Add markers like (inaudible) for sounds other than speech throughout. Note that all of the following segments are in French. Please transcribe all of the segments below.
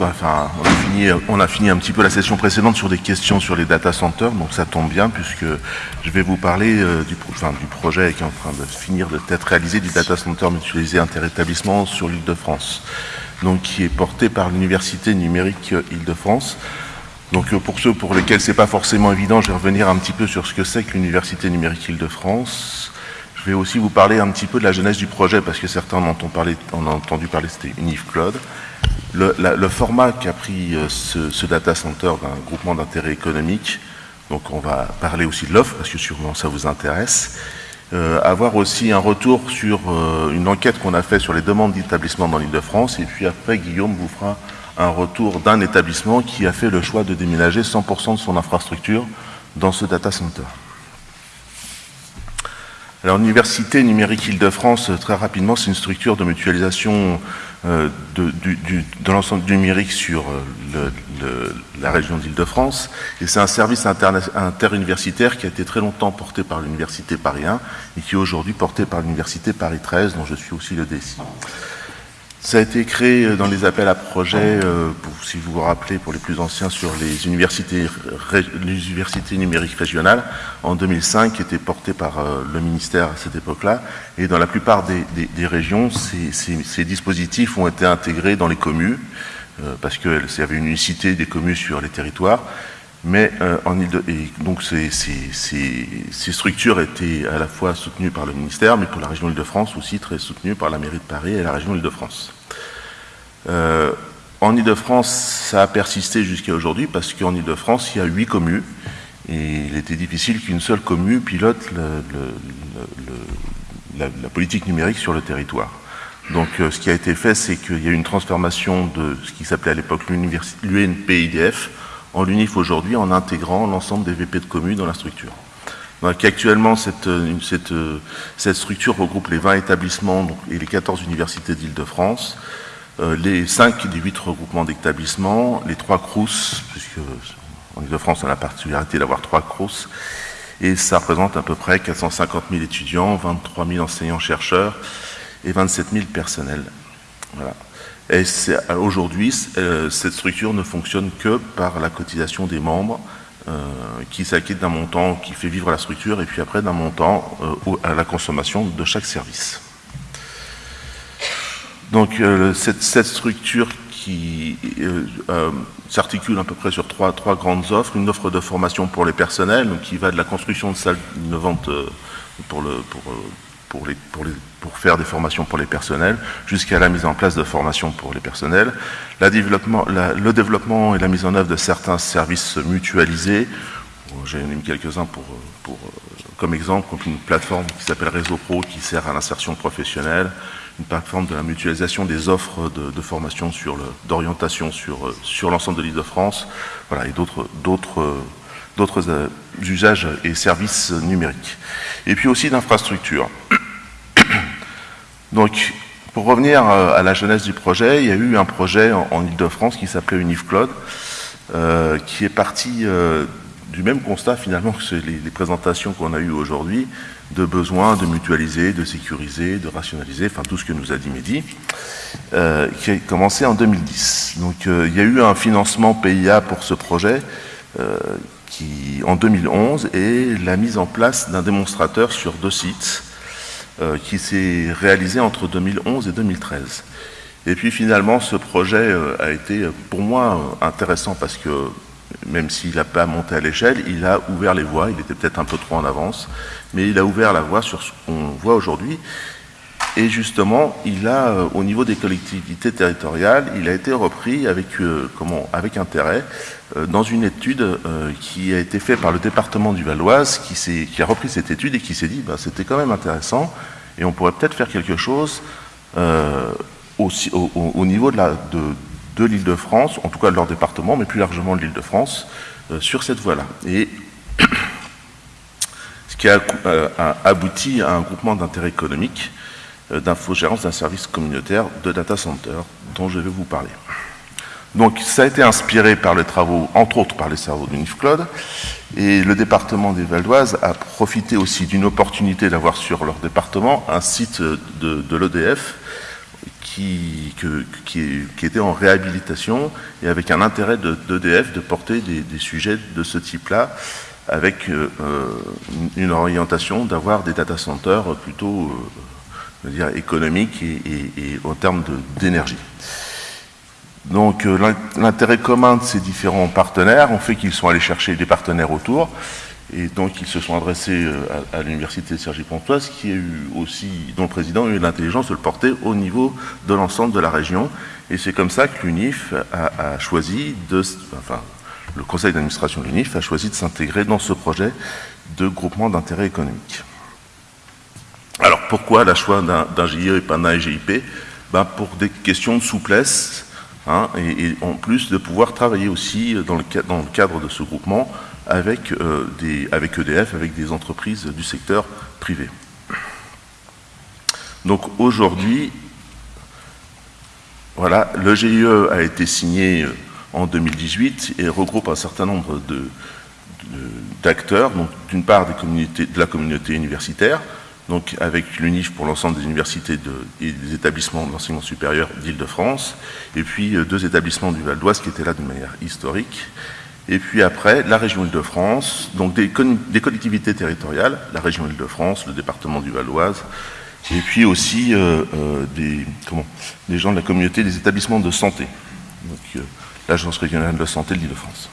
on a, fini, un petit peu la session précédente sur des questions sur les data centers, donc ça tombe bien puisque je vais vous parler euh, du, projet qui est en train de finir d'être réalisé du data center mutualisé interétablissement sur l'île de France, donc qui est porté par l'Université numérique Île-de-France. Donc euh, pour ceux pour lesquels c'est pas forcément évident, je vais revenir un petit peu sur ce que c'est que l'Université numérique Île-de-France. Je vais aussi vous parler un petit peu de la jeunesse du projet, parce que certains en ont, ont entendu parler, c'était Unif Cloud. Le, format qu'a pris euh, ce, data center d'un groupement d'intérêt économique, donc on va parler aussi de l'offre, parce que sûrement ça vous intéresse, euh, avoir aussi un retour sur euh, une enquête qu'on a fait sur les demandes d'établissement dans l'île de France, et puis après Guillaume vous fera un retour d'un établissement qui a fait le choix de déménager 100% de son infrastructure dans ce data center. Alors, l'Université numérique Île-de-France, très rapidement, c'est une structure de mutualisation euh, de, de l'ensemble numérique sur euh, le, le, la région d'Île-de-France. Et c'est un service interuniversitaire qui a été très longtemps porté par l'Université Paris 1 et qui est aujourd'hui porté par l'Université Paris 13, dont je suis aussi le DSI. Ça a été créé dans les appels à projets, euh, si vous vous rappelez, pour les plus anciens, sur les universités, numériques régionales, en 2005, qui étaient portées par euh, le ministère à cette époque-là. Et dans la plupart des, régions, ces, ces, dispositifs ont été intégrés dans les communes, euh, parce qu'il y avait une unicité des communes sur les territoires. Mais euh, en Ile et donc ces, structures étaient à la fois soutenues par le ministère, mais pour la région Île-de-France aussi très soutenues par la mairie de Paris et la région Île-de-France. Euh, en Ile-de-France, ça a persisté jusqu'à aujourd'hui parce qu'en Ile-de-France, il y a huit communes et il était difficile qu'une seule commune pilote la, politique numérique sur le territoire. Donc euh, ce qui a été fait, c'est qu'il y a eu une transformation de ce qui s'appelait à l'époque l'UNPIDF, en l'UNIF aujourd'hui en intégrant l'ensemble des VP de communes dans la structure. Donc, actuellement, cette, cette, cette, structure regroupe les 20 établissements et les 14 universités d'Île-de-France, euh, les 5 des 8 regroupements d'établissements, les 3 CRUS, puisque en Île-de-France, on a la particularité d'avoir 3 CRUS, et ça représente à peu près 450 000 étudiants, 23 000 enseignants-chercheurs et 27 000 personnels. Voilà. Et aujourd'hui, euh, cette structure ne fonctionne que par la cotisation des membres euh, qui s'acquittent d'un montant qui fait vivre la structure et puis après d'un montant euh, à la consommation de chaque service. Donc euh, cette, structure qui euh, s'articule à peu près sur trois, grandes offres, une offre de formation pour les personnels, qui va de la construction de salles innovantes pour, pour, les, pour, faire des formations pour les personnels, jusqu'à la mise en place de formations pour les personnels, la développement, la, le développement et la mise en œuvre de certains services mutualisés. J'ai mis quelques-uns pour, pour, comme exemple, une plateforme qui s'appelle Réseau Pro qui sert à l'insertion professionnelle, une plateforme de la mutualisation des offres de, de formation sur d'orientation sur, sur l'ensemble de l'île de France, voilà, et d'autres d'autres euh, usages et services numériques. Et puis aussi d'infrastructures. Donc, pour revenir euh, à la jeunesse du projet, il y a eu un projet en, Ile-de-France qui s'appelait UnifCloud, euh, qui est parti euh, du même constat finalement que les, présentations qu'on a eues aujourd'hui, de besoin de mutualiser, de sécuriser, de rationaliser, enfin tout ce que nous a dit Mehdi, euh, qui a commencé en 2010. Donc il y a eu un financement PIA pour ce projet qui, en 2011 et la mise en place d'un démonstrateur sur deux sites euh, qui s'est réalisé entre 2011 et 2013. Et puis finalement, ce projet euh, a été pour moi intéressant parce que même s'il n'a pas monté à l'échelle, il a ouvert les voies, il était peut-être un peu trop en avance, mais il a ouvert la voie sur ce qu'on voit aujourd'hui. Et justement, il a, euh, au niveau des collectivités territoriales, il a été repris avec, euh, comment, avec intérêt euh, dans une étude qui a été faite par le département du Valoise, qui, qui a repris cette étude et qui s'est dit, bah, c'était quand même intéressant, et on pourrait peut-être faire quelque chose aussi, au, au, niveau de, la, de, en tout cas de leur département, mais plus largement de l'île de France, sur cette voie-là. Et (coughs) ce qui a, a abouti à un groupement d'intérêt économique d'infogérance d'un service communautaire de data center dont je vais vous parler. Donc ça a été inspiré par les travaux, entre autres par les travaux d'Unifcloud, et le département des Valdoises a profité aussi d'une opportunité d'avoir sur leur département un site de, l'EDF qui, qui, était en réhabilitation et avec un intérêt d'EDF de, porter des, sujets de ce type-là, avec euh, une orientation d'avoir des data centers plutôt euh, dire, économiques et, en termes d'énergie. Donc l'intérêt commun de ces différents partenaires ont fait qu'ils sont allés chercher des partenaires autour. Et donc ils se sont adressés euh, à, l'université de Sergi Pontoise, qui a eu aussi, dont le président a eu l'intelligence de le porter au niveau de l'ensemble de la région. Et c'est comme ça que l'UNIF a, choisi de, enfin, le conseil d'administration de l'UNIF a choisi de s'intégrer dans ce projet de groupement d'intérêt économique. Alors pourquoi la choix d'un GIE et pas d'un GIP ben, Pour des questions de souplesse, hein, et, en plus de pouvoir travailler aussi dans le, cadre de ce groupement avec, euh, des, avec EDF, avec des entreprises du secteur privé. Donc aujourd'hui, voilà, le GIE a été signé euh, en 2018 et regroupe un certain nombre d'acteurs, donc d'une part des de la communauté universitaire, donc avec l'UNIF pour l'ensemble des universités et des établissements de l'enseignement supérieur d'Île-de-France, et puis euh, deux établissements du Val d'Oise qui étaient là de manière historique, et puis après, la région Île-de-France, donc des, collectivités territoriales, la région Île-de-France, le département du Val-Oise, et puis aussi euh, euh, des, comment, des gens de la communauté des établissements de santé, donc euh, l'Agence régionale de santé de l'Île-de-France.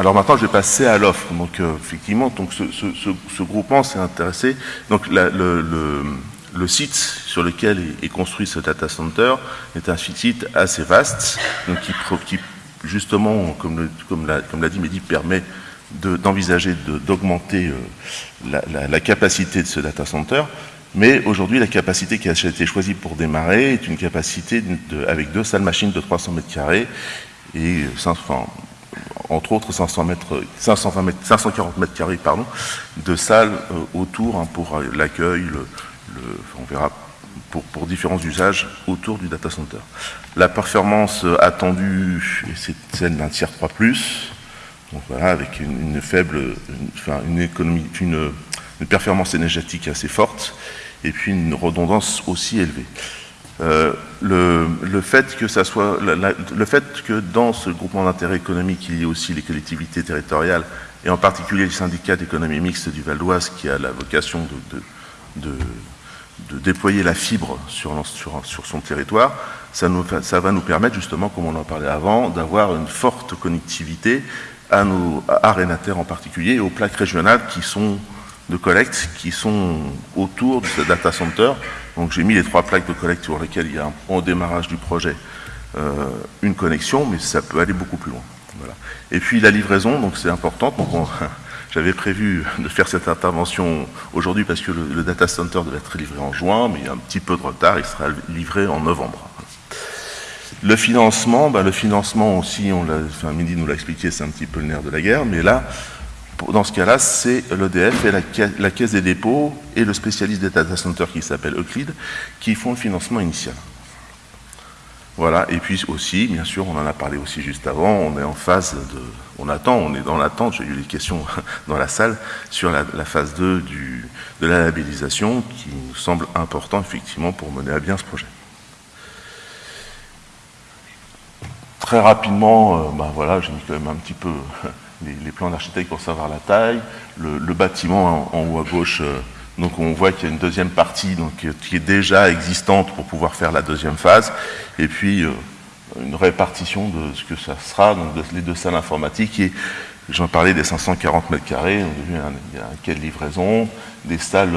Alors maintenant, je vais passer à l'offre. Donc effectivement, donc ce, groupement s'est intéressé. Donc le, site sur lequel est, construit ce data center est un site assez vaste, donc qui, qui justement, comme l'a dit Mehdi, permet d'envisager d'augmenter euh, la, capacité de ce data center. Mais aujourd'hui, la capacité qui a été choisie pour démarrer est une capacité avec deux salles machines de 300 mètres carrés et entre autres 500 mètres, 520 540 mètres carrés pardon, de salles euh, autour hein, pour euh, l'accueil, on verra pour, différents usages autour du data center. La performance attendue, c'est celle d'un tiers 3 donc voilà, avec une, faible, enfin, une économie, une, performance énergétique assez forte, et puis une redondance aussi élevée. Euh, le, fait que dans ce groupement d'intérêt économique, il y ait aussi les collectivités territoriales, et en particulier le syndicat d'économie mixte du Val d'Oise, qui a la vocation de déployer la fibre sur, son territoire, ça, va nous permettre justement, comme on en parlait avant, d'avoir une forte connectivité à nos arénataires en particulier et aux plaques régionales qui sont de collecte qui sont autour de ce data center. Donc j'ai mis les trois plaques de collecte sur lesquelles il y a au démarrage du projet euh, une connexion, mais ça peut aller beaucoup plus loin. Et puis la livraison, donc c'est important. Donc (laughs) J'avais prévu de faire cette intervention aujourd'hui parce que le, data center devait être livré en juin, mais il y a un petit peu de retard, il sera livré en novembre. Le financement, ben le financement aussi, on enfin Midi nous l'a expliqué, c'est un petit peu le nerf de la guerre, mais là, dans ce cas-là, c'est l'EDF et la, Caisse des dépôts et le spécialiste des data centers qui s'appelle Euclid qui font le financement initial. Voilà, et puis aussi, bien sûr, on en a parlé aussi juste avant, on est en phase de, on attend, on est dans l'attente, j'ai eu des questions (laughs) dans la salle, sur la, phase 2 du, de la labellisation, qui nous semble important, effectivement, pour mener à bien ce projet. Très rapidement, euh, ben voilà, j'ai mis quand même un petit peu (laughs) les, plans d'architecte pour savoir la taille, le, bâtiment en, haut à gauche, euh, donc on voit qu'il y a une deuxième partie donc, qui est déjà existante pour pouvoir faire la deuxième phase. Et puis euh, une répartition de ce que ça sera, donc les deux salles informatiques. Et j'en parlais des 540 mètres carrés, il y a un quai de livraison, des salles,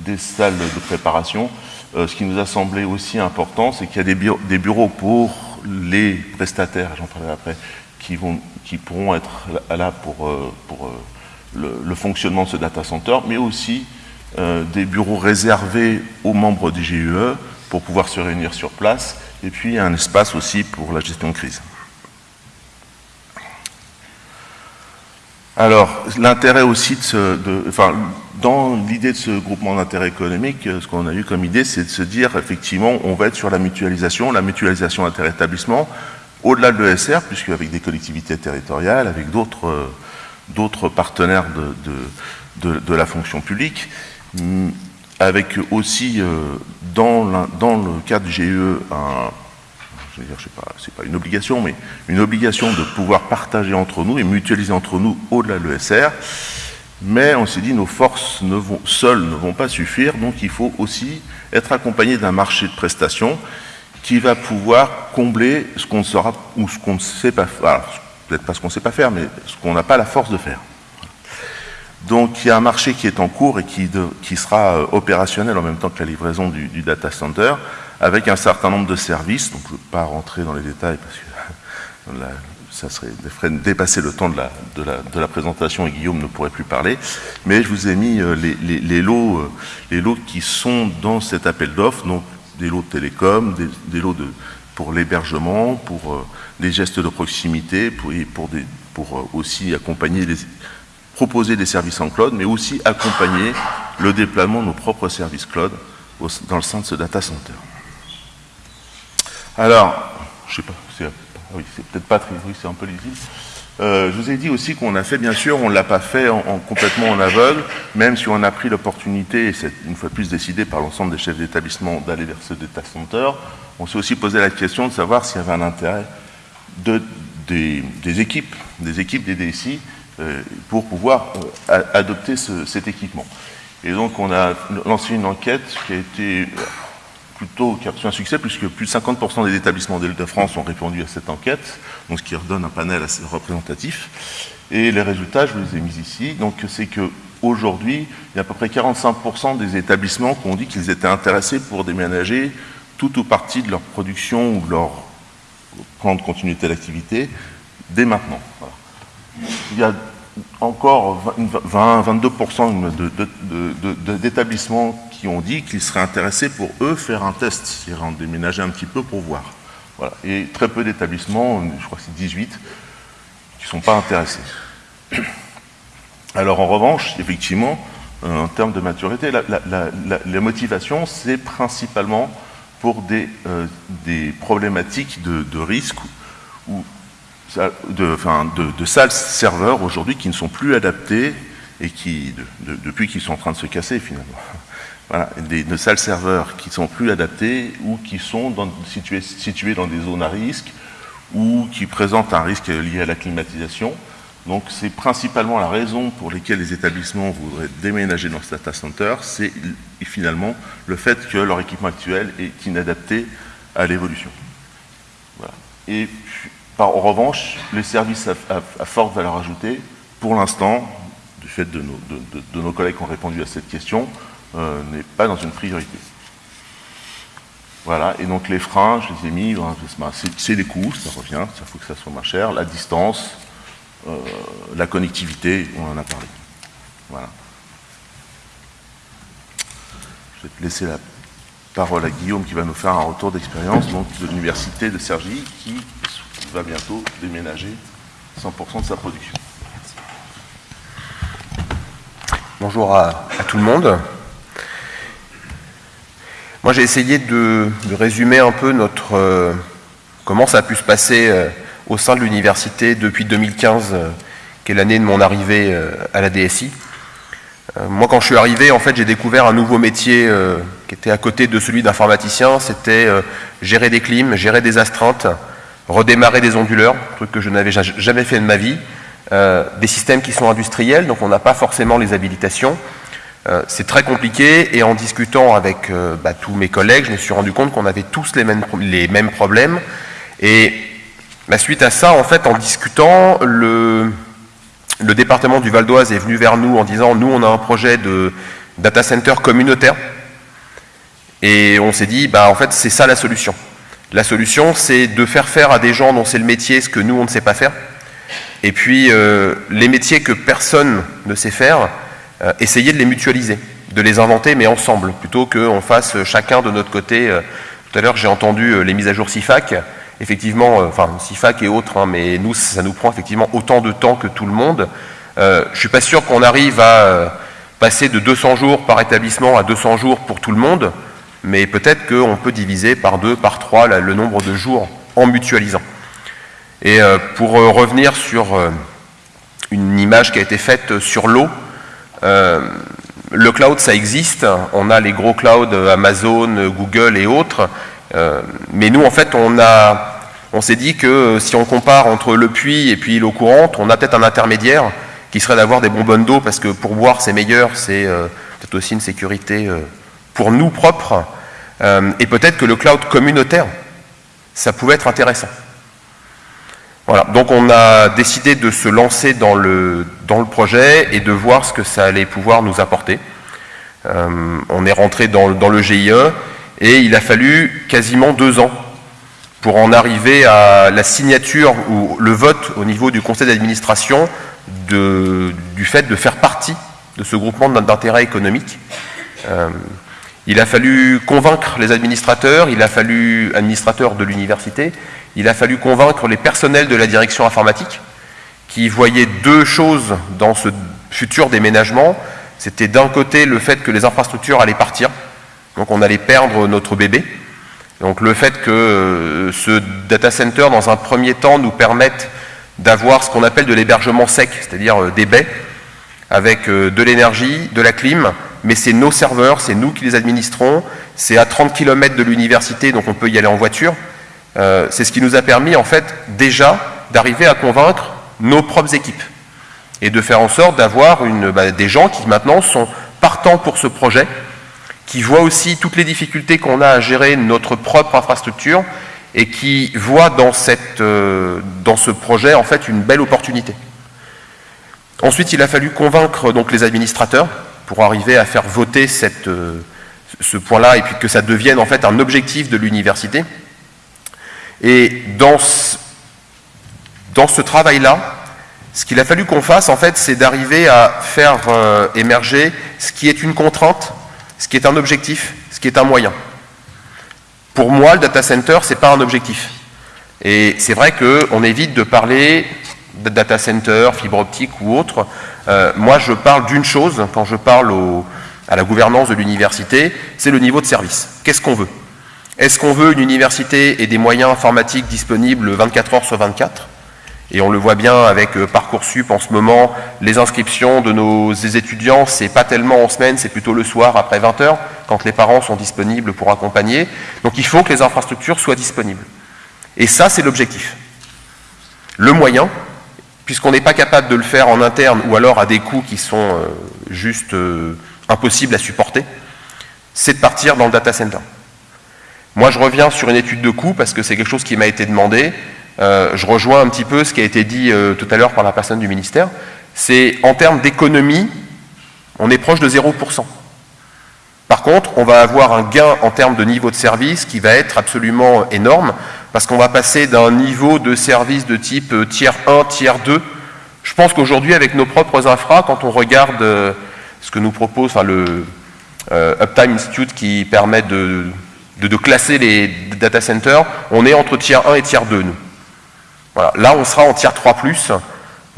des salles de préparation. Euh, ce qui nous a semblé aussi important, c'est qu'il y a des bureaux pour les prestataires, j'en parlerai après, qui, vont, qui pourront être là pour, euh, pour le, le, fonctionnement de ce data center, mais aussi euh, des bureaux réservés aux membres du GUE pour pouvoir se réunir sur place, et puis un espace aussi pour la gestion de crise. Alors, l'intérêt aussi de, ce, enfin, dans l'idée de ce groupement d'intérêt économique, ce qu'on a eu comme idée, c'est de se dire, effectivement, on va être sur la mutualisation, la mutualisation interétablissement, au-delà de l'ESR, puisque avec des collectivités territoriales, avec d'autres partenaires de, la fonction publique, avec aussi dans, le cadre du GE je sais pas, c'est pas une obligation, mais une obligation de pouvoir partager entre nous et mutualiser entre nous au-delà de l'ESR. Mais on s'est dit, nos forces seules ne vont pas suffire, donc il faut aussi être accompagné d'un marché de prestations qui va pouvoir combler ce qu'on saura ou ce qu'on ne sait pas faire, peut-être pas ce qu'on ne sait pas faire, mais ce qu'on n'a pas la force de faire. Donc il y a un marché qui est en cours et qui, sera euh, opérationnel en même temps que la livraison du, data center avec un certain nombre de services. Donc, je ne veux pas rentrer dans les détails parce que (laughs) ça serait dépasser le temps de la, de, la, présentation et Guillaume ne pourrait plus parler. Mais je vous ai mis euh, les, lots, euh, les lots qui sont dans cet appel d'offres, donc des lots de télécom, des, lots de, pour l'hébergement, pour euh, des gestes de proximité, pour, pour, pour aussi accompagner les, proposer des services en cloud, mais aussi accompagner le déploiement de nos propres services cloud dans le sein de ce data center. Alors, je sais pas, c'est oui, peut-être pas très, oui, c'est un peu lisible. Euh, je vous ai dit aussi qu'on a fait, bien sûr, on ne l'a pas fait en, complètement en aveugle, même si on a pris l'opportunité, et c'est une fois de plus décidé par l'ensemble des chefs d'établissement d'aller vers ce data center, on s'est aussi posé la question de savoir s'il y avait un intérêt de, des, équipes, des équipes des DSI, euh, pour pouvoir euh, adopter cet équipement. Et donc on a lancé une enquête qui a été plutôt qui a reçu un succès, puisque plus de 50% des établissements d'Île-de-France ont répondu à cette enquête, donc ce qui redonne un panel assez représentatif. Et les résultats, je vous les ai mis ici. Donc c'est qu'aujourd'hui, il y a à peu près 45% des établissements qui ont dit qu'ils étaient intéressés pour déménager tout ou partie de leur production ou de leur plan de continuité d'activité dès maintenant. Il y a encore 20-22% d'établissements qui ont dit qu'ils seraient intéressés pour eux faire un test, c'est-à-dire déménager un petit peu pour voir. Voilà. Et très peu d'établissements, je crois que c'est 18, qui ne sont pas intéressés. (clears throat) Alors en revanche, effectivement, euh, en termes de maturité, la, motivation, c'est principalement pour des, euh, problématiques de, risque ou de, enfin, salles serveurs aujourd'hui qui ne sont plus adaptées et qui, depuis qu'ils sont en train de se casser finalement. Des, de salles serveurs qui sont plus adaptées ou qui sont dans, situées, dans des zones à risque ou qui présentent un risque lié à la climatisation. Donc c'est principalement la raison pour laquelle les établissements voudraient déménager dans ce data center, c'est finalement le fait que leur équipement actuel est inadapté à l'évolution. Et en revanche, les services à, forte valeur ajoutée, pour l'instant, du fait de nos, collègues qui ont répondu à cette question, euh, n'est pas dans une priorité. Voilà, et donc les freins, je les ai mis, c'est les coûts, ça revient, ça faut que ça soit moins cher, la distance, euh, la connectivité, on en a parlé. Voilà. Je vais laisser la parole à Guillaume qui va nous faire un retour d'expérience de l'université de Sergi qui va bientôt déménager 100% de sa production. Bonjour à, tout le monde. Moi, j'ai essayé de, résumer un peu notre euh, comment ça a pu se passer euh, au sein de l'université depuis 2015, euh, qui est l'année de mon arrivée à la DSI. moi, quand je suis arrivé, en fait, j'ai découvert un nouveau métier qui était à côté de celui d'informaticien. C'était gérer des clims, gérer des astreintes, redémarrer des onduleurs, truc que je n'avais jamais fait de ma vie, des systèmes qui sont industriels, donc on n'a pas forcément les habilitations. Euh, c'est très compliqué et en discutant avec euh, bah, tous mes collègues, je me suis rendu compte qu'on avait tous les mêmes, les mêmes problèmes. Et bah, suite à ça, en fait, en discutant, le, le département du Val d'Oise est venu vers nous en disant nous, on a un projet de data center communautaire. Et on s'est dit, bah, en fait, c'est ça la solution. La solution, c'est de faire faire à des gens dont c'est le métier ce que nous, on ne sait pas faire. Et puis, euh, les métiers que personne ne sait faire, euh, essayer de les mutualiser, de les inventer, mais ensemble, plutôt qu'on fasse chacun de notre côté. Euh, tout à l'heure, j'ai entendu les mises à jour CIFAC. Effectivement, enfin, CIFAC et autres, hein, mais nous, ça nous prend effectivement autant de temps que tout le monde. je ne suis pas sûr qu'on arrive à passer de 200 jours par établissement à 200 jours pour tout le monde mais peut-être qu'on peut diviser par deux, par trois le nombre de jours en mutualisant. Et euh, pour euh, revenir sur euh, une image qui a été faite sur l'eau, le cloud, ça existe. On a les gros clouds Amazon, Google et autres. mais nous, en fait, on on s'est dit que si on compare entre le puits et puis l'eau courante, on a peut-être un intermédiaire qui serait d'avoir des bonbonnes d'eau parce que pour boire c'est meilleur, c'est peut-être aussi une sécurité pour nous propre. et peut-être que le cloud communautaire, ça pouvait être intéressant. Voilà, donc on a décidé de se lancer dans le, projet et de voir ce que ça allait pouvoir nous apporter. Euh, on est rentré dans, dans, le GIE et il a fallu quasiment deux ans pour en arriver à la signature ou le vote au niveau du conseil d'administration du fait de faire partie de ce groupement d'intérêt économique. Euh, il a fallu convaincre les administrateurs, il a fallu administrateurs de l'université, il a fallu convaincre les personnels de la direction informatique qui voyaient deux choses dans ce futur déménagement. C'était d'un côté le fait que les infrastructures allaient partir, donc on allait perdre notre bébé. Donc le fait que euh, ce data center, dans un premier temps, nous permette d'avoir ce qu'on appelle de l'hébergement sec, c'est-à-dire euh, des baies, avec euh, de l'énergie, de la clim, mais c'est nos serveurs, c'est nous qui les administrons, c'est à 30 km de l'université, donc on peut y aller en voiture. Euh, c'est ce qui nous a permis, en fait, déjà d'arriver à convaincre nos propres équipes et de faire en sorte d'avoir bah, des gens qui maintenant sont partants pour ce projet, qui voient aussi toutes les difficultés qu'on a à gérer notre propre infrastructure et qui voient dans, euh, dans ce projet en fait une belle opportunité. Ensuite, il a fallu convaincre donc les administrateurs pour arriver à faire voter euh, ce point-là et puis que ça devienne en fait un objectif de l'université. Et dans ce, dans ce travail-là, ce qu'il a fallu qu'on fasse, en fait, c'est d'arriver à faire euh, émerger ce qui est une contrainte, ce qui est un objectif, ce qui est un moyen. Pour moi, le data center, ce n'est pas un objectif. Et c'est vrai qu'on évite de parler data center, fibre optique ou autre, euh, moi, je parle d'une chose quand je parle à la gouvernance de l'université, c'est le niveau de service. Qu'est-ce qu'on veut? Est-ce qu'on veut une université et des moyens informatiques disponibles 24 heures sur 24 et on le voit bien avec euh, Parcoursup en ce moment, les inscriptions de nos étudiants, c'est pas tellement en semaine, c'est plutôt le soir après 20 heures, quand les parents sont disponibles pour accompagner. Donc il faut que les infrastructures soient disponibles. Et ça, c'est l'objectif. Le moyen, puisqu'on n'est pas capable de le faire en interne ou alors à des coûts qui sont euh, juste euh, impossibles à supporter, c'est de partir dans le data center. Moi, je reviens sur une étude de coûts parce que c'est quelque chose qui m'a été demandé. Euh, je rejoins un petit peu ce qui a été dit tout à l'heure par la personne du ministère. C'est en termes d'économie, on est proche de 0%. Par contre, on va avoir un gain en termes de niveau de service qui va être absolument énorme parce qu'on va passer d'un niveau de service de type euh, tiers 1, tiers 2. Je pense qu'aujourd'hui, avec nos propres infras, quand on regarde euh, ce que nous propose le euh, Uptime Institute qui permet de, de, classer les data centers, on est entre tiers 1 et tiers 2, nous. Voilà. Là, on sera en tiers 3+,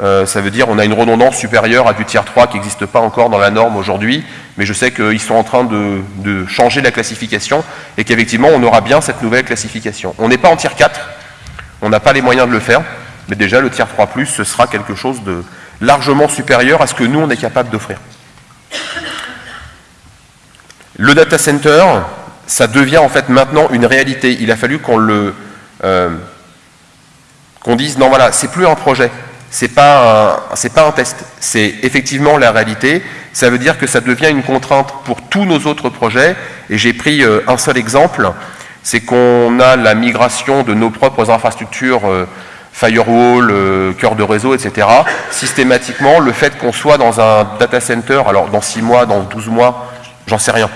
euh, ça veut dire qu'on a une redondance supérieure à du tiers 3 qui n'existe pas encore dans la norme aujourd'hui, mais je sais qu'ils sont en train de, changer la classification et qu'effectivement on aura bien cette nouvelle classification. On n'est pas en tiers 4, on n'a pas les moyens de le faire, mais déjà le tiers 3 ce sera quelque chose de largement supérieur à ce que nous on est capable d'offrir. Le data center, ça devient en fait maintenant une réalité. Il a fallu qu'on le euh, qu'on dise non voilà, c'est plus un projet, c'est pas pas un test, c'est effectivement la réalité. Ça veut dire que ça devient une contrainte pour tous nos autres projets. Et j'ai pris euh, un seul exemple, c'est qu'on a la migration de nos propres infrastructures euh, firewall, euh, cœur de réseau, etc. Systématiquement, le fait qu'on soit dans un data center, alors dans 6 mois, dans 12 mois, j'en sais rien.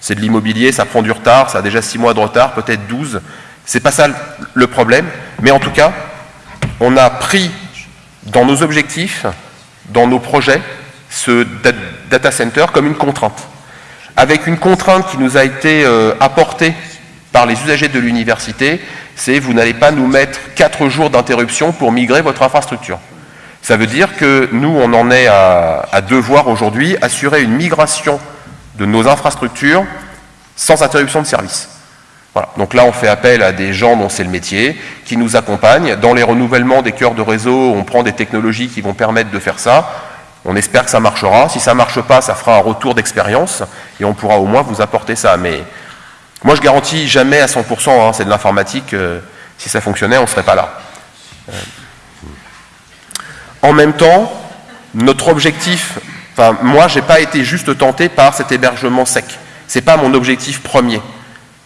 C'est de l'immobilier, ça prend du retard, ça a déjà 6 mois de retard, peut-être 12. C'est pas ça le problème. Mais en tout cas, on a pris dans nos objectifs, dans nos projets, ce data center comme une contrainte. Avec une contrainte qui nous a été euh, apportée par les usagers de l'université, c'est vous n'allez pas nous mettre quatre jours d'interruption pour migrer votre infrastructure. Ça veut dire que nous, on en est à, à devoir aujourd'hui assurer une migration de nos infrastructures sans interruption de service. Donc là, on fait appel à des gens dont c'est le métier, qui nous accompagnent. Dans les renouvellements des cœurs de réseau, on prend des technologies qui vont permettre de faire ça. On espère que ça marchera. Si ça ne marche pas, ça fera un retour d'expérience et on pourra au moins vous apporter ça. Mais moi, je garantis jamais à 100%, hein, c'est de l'informatique. Euh, si ça fonctionnait, on ne serait pas là. Euh, en même temps, notre objectif, enfin, moi, je n'ai pas été juste tenté par cet hébergement sec. Ce n'est pas mon objectif premier.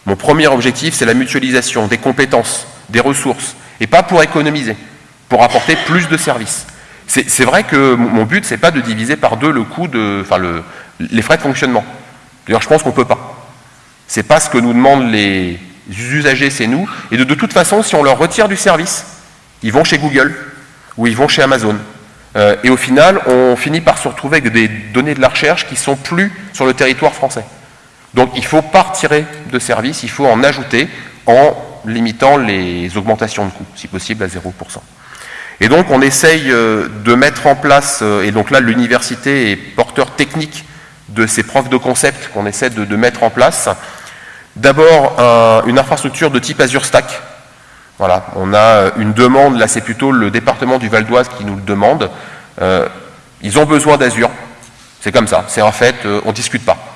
Mon premier objectif, c'est la mutualisation des compétences, des ressources, et pas pour économiser, pour apporter plus de services. C'est vrai que mon but, c'est pas de diviser par deux le coût les frais de fonctionnement. D'ailleurs, je pense qu'on peut pas. C'est pas ce que nous demandent les usagers, c'est nous. Et de, de, toute façon, si on leur retire du service, ils vont chez Google ou ils vont chez Amazon. Euh, et au final, on finit par se retrouver avec des données de la recherche qui sont plus sur le territoire français. Donc il faut pas retirer de service, il faut en ajouter en limitant les augmentations de coûts, si possible à 0%. Et donc on essaye euh, de mettre en place, euh, et donc là l'université est porteur technique de ces profs de concept qu'on essaie de, mettre en place. D'abord une infrastructure de type Azure Stack. Voilà, on a euh, une demande, là c'est plutôt le département du Val d'Oise qui nous le demande. ils ont besoin d'Azure, c'est comme ça, c'est en fait, on ne discute pas.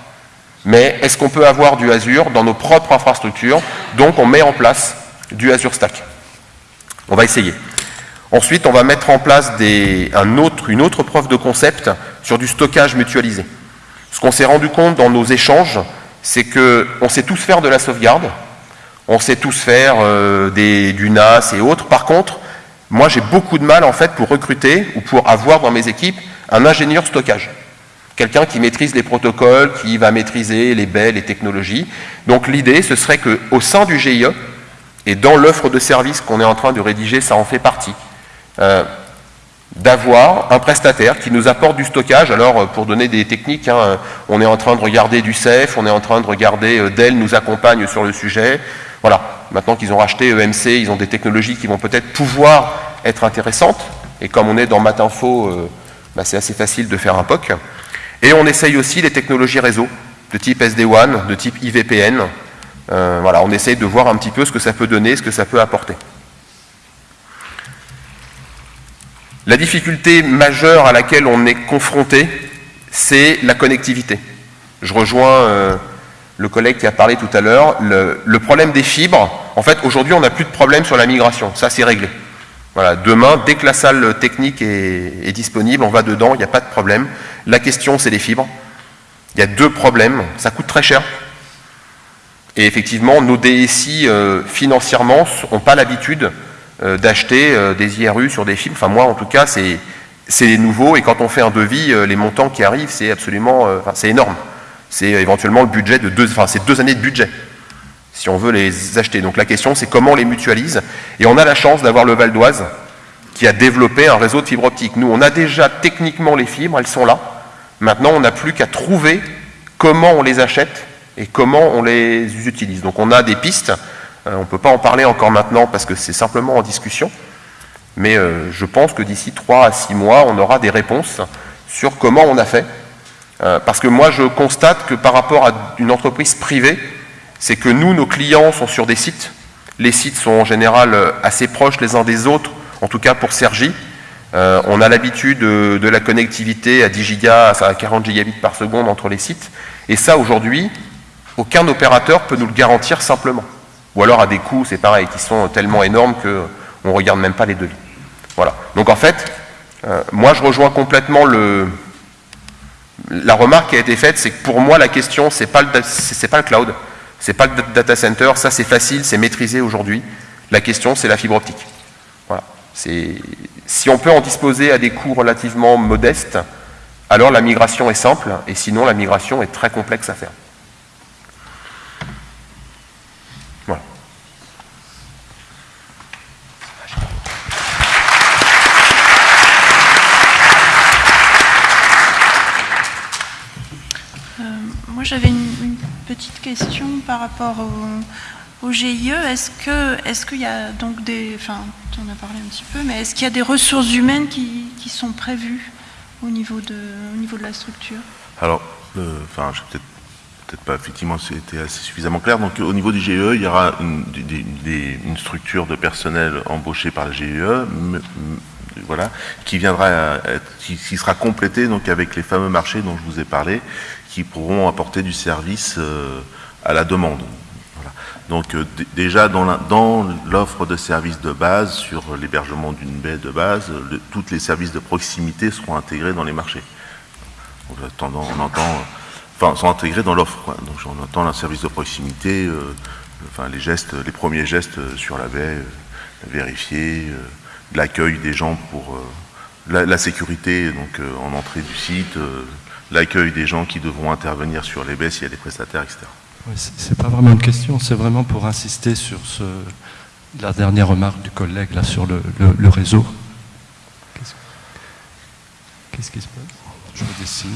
Mais est-ce qu'on peut avoir du Azure dans nos propres infrastructures Donc on met en place du Azure Stack. On va essayer. Ensuite, on va mettre en place une autre preuve de concept sur du stockage mutualisé. Ce qu'on s'est rendu compte dans nos échanges, c'est qu'on sait tous faire de la sauvegarde, on sait tous faire euh, du NAS et autres. Par contre, moi j'ai beaucoup de mal en fait pour recruter ou pour avoir dans mes équipes un ingénieur stockage. Quelqu'un qui maîtrise les protocoles, qui va maîtriser les baies, les technologies. Donc l'idée, ce serait qu'au sein du GIE, et dans l'offre de service qu'on est en train de rédiger, ça en fait partie, euh, d'avoir un prestataire qui nous apporte du stockage. Alors, euh, pour donner des techniques, hein, on est en train de regarder du CEF, on est en train de regarder euh, Dell nous accompagne sur le sujet. Voilà, maintenant qu'ils ont racheté EMC, ils ont des technologies qui vont peut-être pouvoir être intéressantes. Et comme on est dans Matinfo, bah, c'est assez facile de faire un POC. Et on essaye aussi les technologies réseau, de type SD-WAN, de type IVPN. voilà, on essaye de voir un petit peu ce que ça peut donner, ce que ça peut apporter. La difficulté majeure à laquelle on est confronté, c'est la connectivité. Je rejoins euh, le collègue qui a parlé tout à l'heure. Le, problème des fibres, en fait, aujourd'hui, on n'a plus de problème sur la migration. Ça, c'est réglé. Voilà, demain, dès que la salle technique est, disponible, on va dedans, il n'y a pas de problème. La question, c'est les fibres. Il y a deux problèmes. Ça coûte très cher. Et effectivement, nos DSI, euh, financièrement, n'ont pas l'habitude euh, d'acheter euh, des IRU sur des films. Enfin, moi, en tout cas, c'est nouveau. Et quand on fait un devis, les montants qui arrivent, c'est absolument, c'est énorme. C'est éventuellement le budget de deux, enfin, c'est deux années de budget si on veut les acheter. Donc la question, c'est comment on les mutualise. Et on a la chance d'avoir le Val d'Oise qui a développé un réseau de fibres optiques. Nous, on a déjà techniquement les fibres, elles sont là. Maintenant, on n'a plus qu'à trouver comment on les achète et comment on les utilise. Donc on a des pistes. Euh, on ne peut pas en parler encore maintenant parce que c'est simplement en discussion. Mais euh, je pense que d'ici 3 à 6 mois, on aura des réponses sur comment on a fait. Euh, parce que moi, je constate que par rapport à une entreprise privée, c'est que nous, nos clients sont sur des sites. Les sites sont en général assez proches les uns des autres, en tout cas pour Sergi. on a l'habitude de, la connectivité à 10 gigas, à 40 gigabits par seconde entre les sites. Et ça, aujourd'hui, aucun opérateur peut nous le garantir simplement. Ou alors à des coûts, c'est pareil, qui sont tellement énormes qu'on ne regarde même pas les devis. Voilà. Donc en fait, euh, moi je rejoins complètement le, la remarque qui a été faite, c'est que pour moi la question, ce n'est pas, pas le cloud, c'est pas le data center, ça c'est facile, c'est maîtrisé aujourd'hui. La question, c'est la fibre optique. Voilà. Si on peut en disposer à des coûts relativement modestes, alors la migration est simple, et sinon la migration est très complexe à faire. j'avais une, petite question par rapport au, GIE. Est-ce que est-ce qu'il y a donc des, enfin, en as parlé un petit peu, mais est-ce qu'il y a des ressources humaines qui, sont prévues au niveau de au niveau de la structure? Alors, euh, enfin, je peut-être peut-être pas effectivement c'était assez suffisamment clair. Donc au niveau du GIE, il y aura une, structure de personnel embauché par le GIE, voilà, qui viendra, qui, sera complété donc avec les fameux marchés dont je vous ai parlé, qui pourront apporter du service à la demande. Donc déjà dans l'offre de services de base sur l'hébergement d'une baie de base, tous les services de proximité seront intégrés dans les marchés. On, entend enfin, sont intégrés dans l'offre. Donc on entend un service de proximité, euh, enfin les gestes, les premiers gestes sur la baie, euh, vérifier, euh, l'accueil des gens pour la, sécurité donc en entrée du site, l'accueil des gens qui devront intervenir sur les baies s'il y a des prestataires, etc. c'est pas vraiment une question, c'est vraiment pour insister sur la dernière remarque du collègue là sur le, réseau. Qu'est-ce qui se passe? Je me dessine.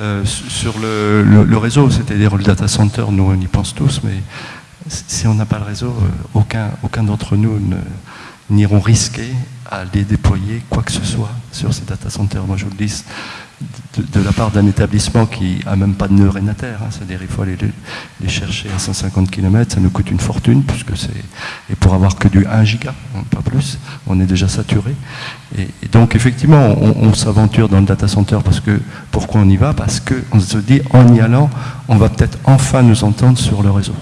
Euh, sur le, réseau, c'est-à-dire le data center, nous on y pense tous, mais si on n'a pas le réseau, euh, aucun, d'entre nous n'iront risquer à les déployer quoi que ce soit sur ces data centers. Moi je vous le dis, de, la part d'un établissement qui a même pas de nœud rénataire, hein, c'est-à-dire il faut aller les, chercher à 150 km, ça nous coûte une fortune, puisque c'est et pour avoir que du 1 giga, hein, pas plus, on est déjà saturé. Et, donc effectivement, on, s'aventure dans le data center parce que pourquoi on y va? Parce qu'on se dit en y allant, on va peut-être enfin nous entendre sur le réseau.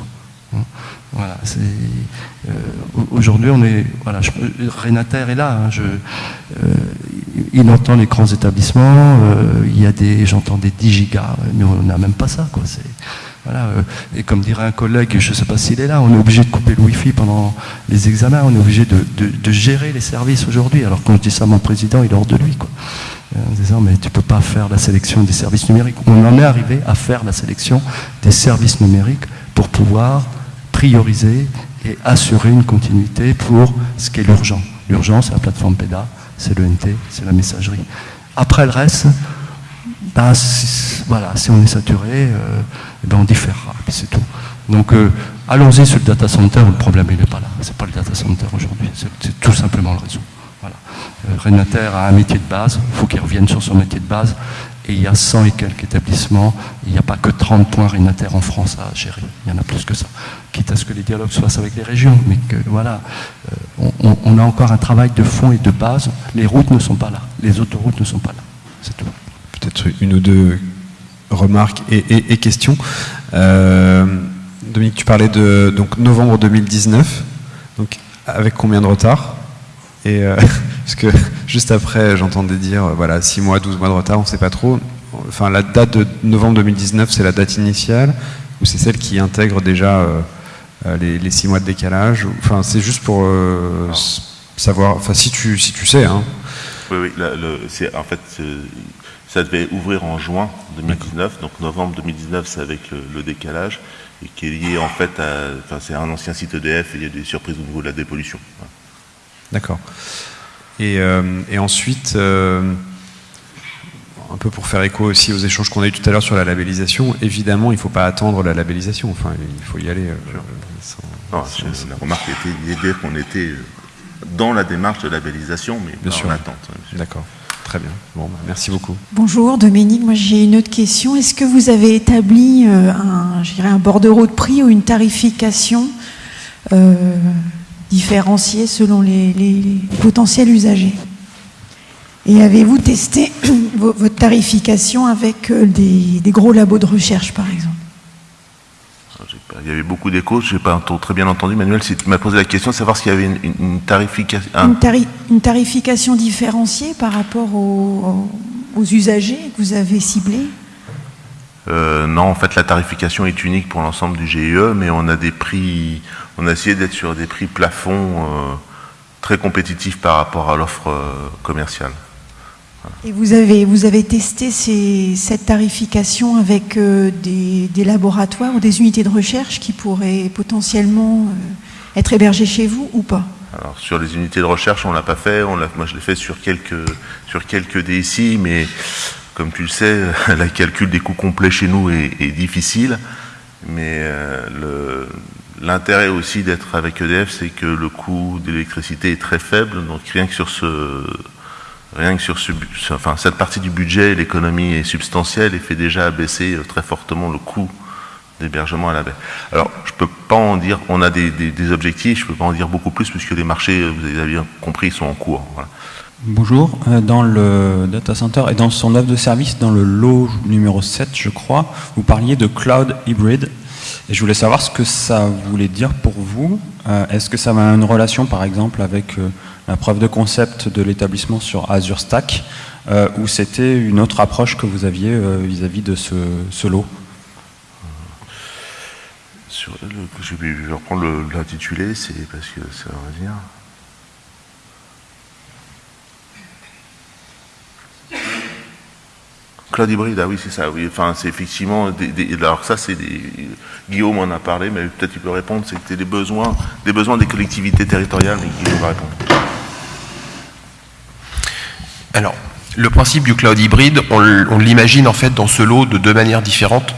Hein. Voilà, euh, aujourd'hui on est voilà, je, est là. euh, il entend les grands établissements, euh, il y a des, j'entends des 10 gigas, mais on n'a même pas ça. Quoi. Voilà, euh, et comme dirait un collègue, je ne sais pas s'il est là, on est obligé de couper le Wi-Fi pendant les examens, on est obligé de, gérer les services aujourd'hui. Alors quand je dis ça à mon président, il est hors de lui. Quoi. En disant, mais tu ne peux pas faire la sélection des services numériques. On en est arrivé à faire la sélection des services numériques pour pouvoir prioriser et assurer une continuité pour ce qui est l'urgent. L'urgence, c'est la plateforme PEDA, c'est le NT, c'est la messagerie. Après le reste, ben, si, voilà, si on est saturé, euh, eh ben on différera, puis c'est tout. Donc euh, allons-y sur le data center, le problème il n'est pas là, c'est pas le data center aujourd'hui, c'est tout simplement le réseau. Voilà. Euh, Renater a un métier de base, il faut qu'il revienne sur son métier de base, et il y a 100 et quelques établissements, il n'y a pas que 30 points Renater en France à gérer, il y en a plus que ça. Quitte à ce que les dialogues fassent avec les régions, mais que voilà, euh, on, a encore un travail de fond et de base. Les routes ne sont pas là, les autoroutes ne sont pas là. C'est tout. Peut-être une ou deux remarques et, questions. Euh, Dominique, tu parlais de donc, novembre 2019, donc avec combien de retard? Et euh, (laughs) parce que (laughs) juste après, j'entendais dire, voilà, 6 mois, 12 mois de retard, on ne sait pas trop. Enfin, la date de novembre 2019, c'est la date initiale, ou c'est celle qui intègre déjà euh, les, les, six mois de décalage Enfin, c'est juste pour euh, savoir, enfin, si tu, si tu sais. Hein. Oui, oui, le, en fait, ça devait ouvrir en juin 2019, donc novembre 2019, c'est avec le, décalage, et qui est lié en fait à. Enfin, c'est un ancien site EDF et il y a des surprises au niveau de la dépollution. D'accord. Et, euh, et, ensuite, un peu pour faire écho aussi aux échanges qu'on a eu tout à l'heure sur la labellisation, évidemment, il ne faut pas attendre la labellisation, enfin, il faut y aller. Euh, non, la remarque était l'idée qu'on était euh, dans la démarche de labellisation, mais Bien pas sûr. en attente. Hein, D'accord. Très bien. Bon, bah, merci beaucoup. Bonjour Dominique, moi j'ai une autre question. Est-ce que vous avez établi euh, un, un bordereau de prix ou une tarification différenciée selon les potentiels usagers. Et avez-vous testé (clears throat) votre tarification avec euh, des, gros labos de recherche, par exemple? Il y avait beaucoup d'échos, je n'ai pas très bien entendu. Manuel, si tu m'as posé la question, savoir s'il y avait une, tarification... Une, tarification différenciée par rapport aux, usagers que vous avez ciblés? Euh, non, en fait, la tarification est unique pour l'ensemble du GIE, mais on a des prix, on a essayé d'être sur des prix plafonds euh, très compétitifs par rapport à l'offre commerciale. Et vous avez, vous avez testé cette tarification avec euh, des, laboratoires ou des unités de recherche qui pourraient potentiellement euh, être hébergées chez vous ou pas? Alors sur les unités de recherche, on ne l'a pas fait. On moi, je l'ai fait sur quelques, sur quelques DSI, mais comme tu le sais, (laughs) la calcul des coûts complets chez nous est, difficile. Mais euh, l'intérêt aussi d'être avec EDF, c'est que le coût d'électricité est très faible. Donc rien que sur ce cette partie du budget, l'économie est substantielle et fait déjà abaisser euh, très fortement le coût d'hébergement à la baie. Alors, je peux pas en dire, on a des, objectifs, je peux pas en dire beaucoup plus puisque les marchés, vous avez bien compris, sont en cours. Bonjour, euh, dans le data center et dans son offre de service, dans le lot numéro 7, je crois, vous parliez de cloud hybrid. Et je voulais savoir ce que ça voulait dire pour vous. Euh, est-ce que ça a une relation, par exemple, avec euh, la preuve de concept de l'établissement sur Azure Stack, ou c'était une autre approche que vous aviez vis-à-vis de ce, lot? Je vais reprendre l'intitulé, c'est parce que ça va Cloud hybride, ah oui, c'est ça, oui. Enfin, c'est effectivement. Des, alors, ça, c'est des. Guillaume en a parlé, mais peut-être il peut répondre. C'était des besoins, des besoins des collectivités territoriales, Guillaume va répondre. Alors, le principe du cloud hybride, on l'imagine en fait dans ce lot de deux manières différentes.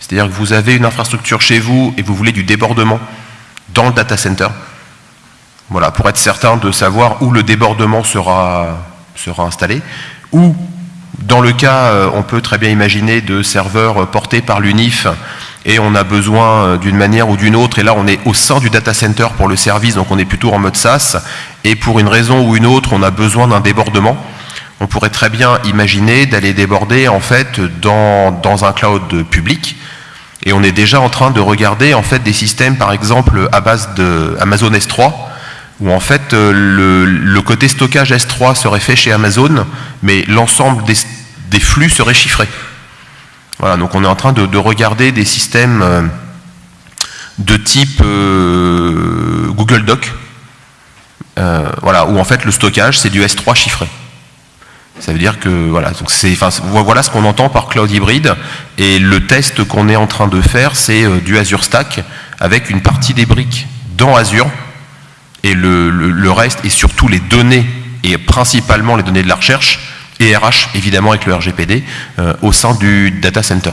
C'est-à-dire que vous avez une infrastructure chez vous et vous voulez du débordement dans le data center. Voilà, pour être certain de savoir où le débordement sera, sera installé. Dans le cas, euh, on peut très bien imaginer de serveurs portés par l'UNIF et on a besoin euh, d'une manière ou d'une autre, et là on est au sein du data center pour le service, donc on est plutôt en mode SaaS, et pour une raison ou une autre, on a besoin d'un débordement. On pourrait très bien imaginer d'aller déborder en fait dans, dans un cloud public, et on est déjà en train de regarder en fait des systèmes, par exemple, à base de Amazon S3, où en fait euh, le, côté stockage S3 serait fait chez Amazon, mais l'ensemble des, flux serait chiffré. Voilà, donc on est en train de, regarder des systèmes euh, de type euh, Google Doc, voilà, où en fait le stockage c'est du S3 chiffré. Ça veut dire que voilà, donc enfin, voilà ce qu'on entend par cloud hybride. Et le test qu'on est en train de faire, c'est du Azure Stack avec une partie des briques dans Azure et le, reste et surtout les données et principalement les données de la recherche et RH évidemment avec le RGPD euh, au sein du data center.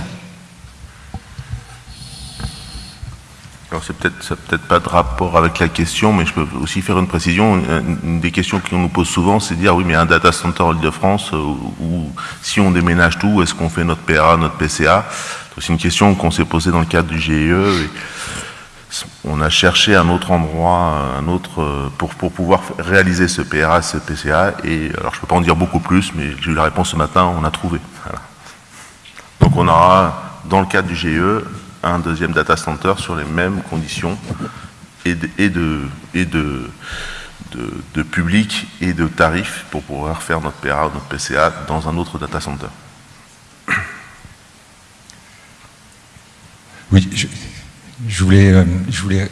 Alors c'est peut-être peut-être pas de rapport avec la question, mais je peux aussi faire une précision. Une des questions qu'on nous pose souvent, c'est de dire oui, mais un data center Île-de-France, euh, ou si on déménage tout, est-ce qu'on fait notre PRA, notre PCA C'est une question qu'on s'est posée dans le cadre du GIE. On a cherché un autre endroit, un autre euh, pour, pouvoir réaliser ce PRA, ce PCA. Et alors je peux pas en dire beaucoup plus, mais j'ai eu la réponse ce matin, on a trouvé. Donc on aura dans le cadre du GIE un deuxième data center sur les mêmes conditions et de, public et de tarifs pour pouvoir faire notre PRA ou notre PCA dans un autre data center. Oui, euh, je voulais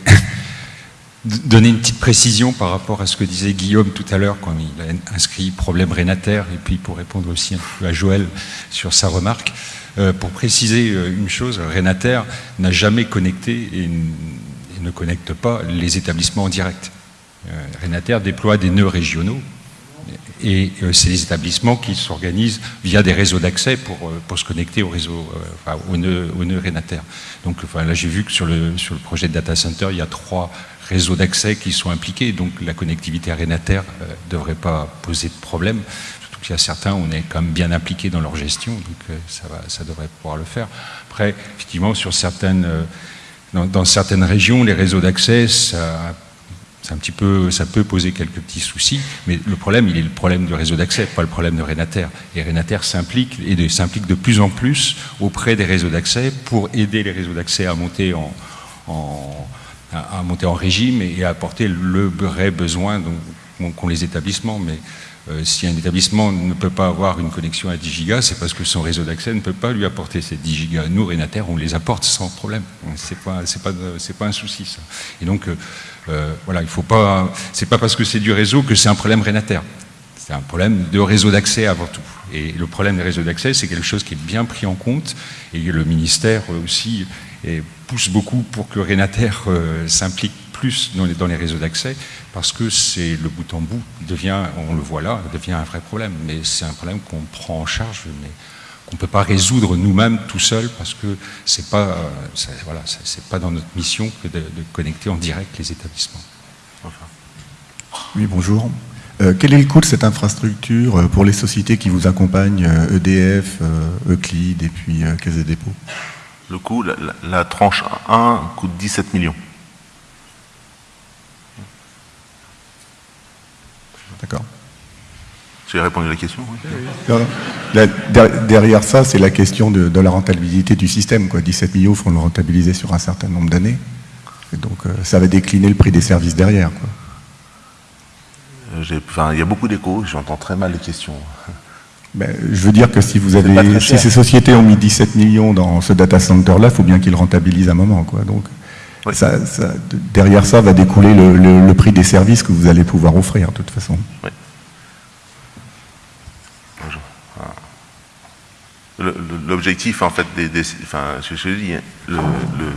(laughs) donner une petite précision par rapport à ce que disait Guillaume tout à l'heure quand il a inscrit problème rénataire et puis pour répondre aussi un peu à Joël sur sa remarque. Euh, pour préciser euh, une chose, Renater n'a jamais connecté et, ne connecte pas les établissements en direct. Euh, Renater déploie des nœuds régionaux et c'est des établissements qui s'organisent via des réseaux d'accès pour, pour, se connecter au réseau, enfin, au nœud, au Renater. Donc là j'ai vu que sur le, sur le projet de data center, il y a trois réseaux d'accès qui sont impliqués, donc la connectivité à Renater ne devrait pas poser de problème. Il y a certains, on est quand même bien impliqués dans leur gestion, donc euh, ça, va, ça devrait pouvoir le faire. Après, effectivement, sur certaines, euh, dans, certaines régions, les réseaux d'accès, ça, un petit peu, ça peut poser quelques petits soucis, mais le problème, il est le problème du réseau d'accès, pas le problème de Renater. Et Renater s'implique, et s'implique de plus en plus auprès des réseaux d'accès pour aider les réseaux d'accès à monter en, à monter en régime et à apporter le vrai besoin qu'ont les établissements. Mais euh, si un établissement ne peut pas avoir une connexion à 10 gigas, c'est parce que son réseau d'accès ne peut pas lui apporter ces 10 gigas. Nous, Renater, on les apporte sans problème. C'est pas, c'est pas, c'est pas un souci, ça. Et donc, euh, euh, voilà, il faut pas, c'est pas parce que c'est du réseau que c'est un problème Renater. C'est un problème de réseau d'accès avant tout. Et le problème des réseaux d'accès, c'est quelque chose qui est bien pris en compte. Et le ministère aussi pousse beaucoup pour que Renater s'implique plus dans les, réseaux d'accès, parce que c'est le bout en bout, devient, on le voit là, devient un vrai problème. Mais c'est un problème qu'on prend en charge, qu'on ne peut pas résoudre nous-mêmes tout seul, parce que ce n'est pas, voilà, pas dans notre mission que de, connecter en direct les établissements. Oui, bonjour. Euh, quel est le coût de cette infrastructure euh, pour les sociétés qui vous accompagnent, EDF, euh, e Euclid et puis Caisse des dépôts? Le coût, la, la- la tranche 1 coûte 17 millions. D'accord. J'ai répondu à la question oui. Non, non. La- der- derrière ça, c'est la question de, de la rentabilité du système. Quoi. 17 millions, il faut le rentabiliser sur un certain nombre d'années. Donc, euh, ça va décliner le prix des services derrière. Euh, il y a beaucoup d'échos, j'entends très mal les questions. Ben, je veux dire que si vous avez, ces sociétés ont mis 17 millions dans ce data center-là, il faut bien qu'ils rentabilisent à un moment. Quoi. Donc, Oui. ça, ça- de- derrière ça va découler le, le- le prix des services que vous allez pouvoir offrir, de toute façon. Bonjour. Ah. Le- le- L'objectif, en fait, des, enfin, je, je dis, hein, le- le-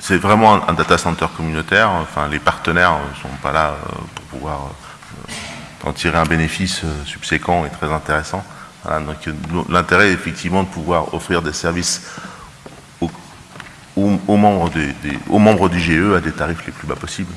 c'est vraiment un, data center communautaire. Enfin, les partenaires ne sont pas là euh, pour pouvoir euh, en tirer un bénéfice euh, subséquent et très intéressant. Voilà, donc, euh, l'intérêt, effectivement, de pouvoir offrir des services aux, membres des- des- aux membres du GE à des tarifs les plus bas possibles.